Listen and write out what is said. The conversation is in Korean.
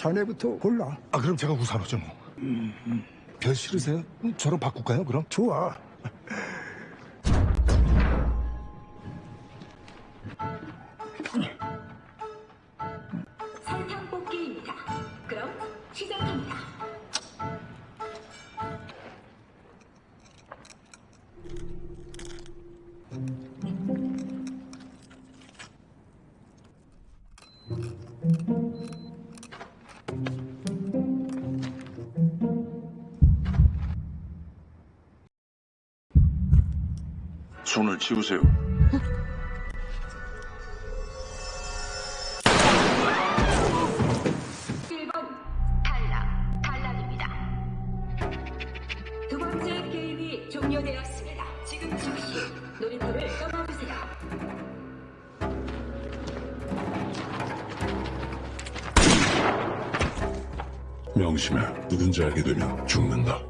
자네부터 골라. 아 그럼 제가 우사로죠 뭐. 별 싫으세요? 음, 저로 바꿀까요 그럼? 좋아. 설탕 뽑기입니다. 그럼 시작합니다. 를 떠나주세요. 명심해. 누군지 알게 되면 죽는다.